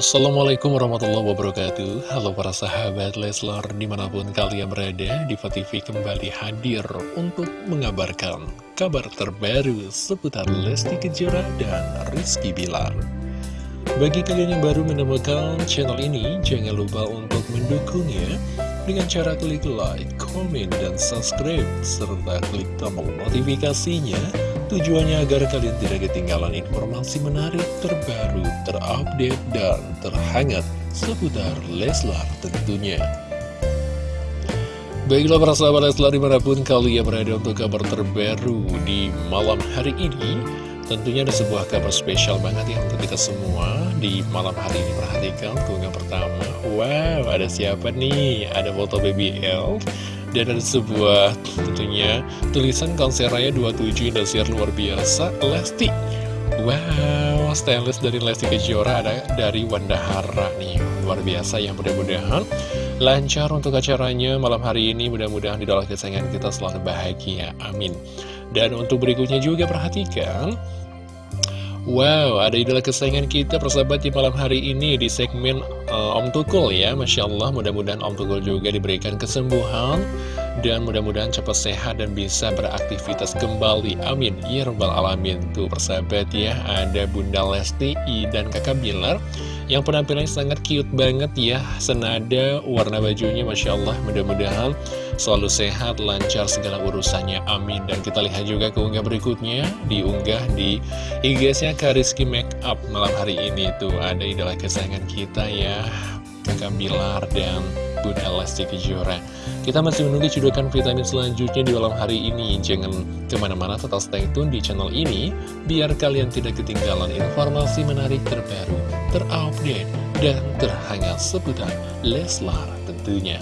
Assalamualaikum warahmatullahi wabarakatuh. Halo para sahabat Leslar di mana pun kalian berada Diva TV kembali hadir untuk mengabarkan kabar terbaru seputar Lesti Kejora dan Rizky Bilar. Bagi kalian yang baru menemukan channel ini jangan lupa untuk mendukungnya dengan cara klik like, komen, dan subscribe serta klik tombol notifikasinya Tujuannya agar kalian tidak ketinggalan informasi menarik, terbaru, terupdate, dan terhangat seputar Leslar tentunya. Baiklah para sahabat Leslar di mana pun kalian berada untuk kabar terbaru di malam hari ini Tentunya ada sebuah kabar spesial banget ya untuk kita semua Di malam hari ini perhatikan keunggahan pertama Wow ada siapa nih? Ada foto baby elf dan ada sebuah tentunya tulisan konser raya 27 Indosiar luar biasa Lesti. Wow, stainless dari Lesti Kejora ada dari Wanda Hara nih Luar biasa yang mudah-mudahan lancar untuk acaranya malam hari ini Mudah-mudahan di dalam kesayangan kita selalu bahagia, amin. Dan untuk berikutnya juga perhatikan Wow, ada idola kesayangan kita persahabat di malam hari ini di segmen uh, Om Tukul ya. Masya Allah, mudah-mudahan Om Tukul juga diberikan kesembuhan Dan mudah-mudahan cepat sehat dan bisa beraktivitas kembali. Amin, ya Rabbal Alamin. Tuh persahabat ya, ada Bunda Lesti dan kakak Bilar Yang penampilannya sangat cute banget ya. Senada warna bajunya Masya Allah, mudah-mudahan selalu sehat, lancar segala urusannya, amin. Dan kita lihat juga keunggah berikutnya, diunggah di IG-nya Kariski Makeup malam hari ini tuh ada idola kesayangan kita ya, kakak Bilar dan Bunda Lesti Kejora. Kita masih menunggu cedokan vitamin selanjutnya di malam hari ini. Jangan ke mana-mana, tetap stay tune di channel ini, biar kalian tidak ketinggalan informasi menarik terbaru, terupdate, dan terhangat seputar Leslar tentunya.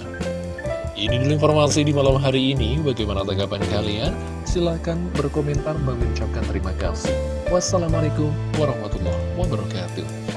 Ini dulu informasi di malam hari ini. Bagaimana tanggapan kalian? Silahkan berkomentar mengucapkan terima kasih. Wassalamualaikum warahmatullahi wabarakatuh.